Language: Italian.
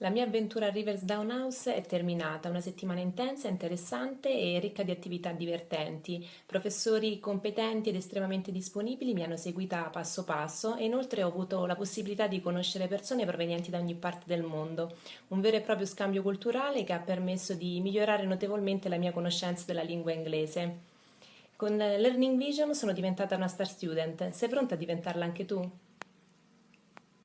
La mia avventura a Riversdown House è terminata, una settimana intensa, interessante e ricca di attività divertenti. Professori competenti ed estremamente disponibili mi hanno seguita passo passo e inoltre ho avuto la possibilità di conoscere persone provenienti da ogni parte del mondo. Un vero e proprio scambio culturale che ha permesso di migliorare notevolmente la mia conoscenza della lingua inglese. Con Learning Vision sono diventata una star student, sei pronta a diventarla anche tu?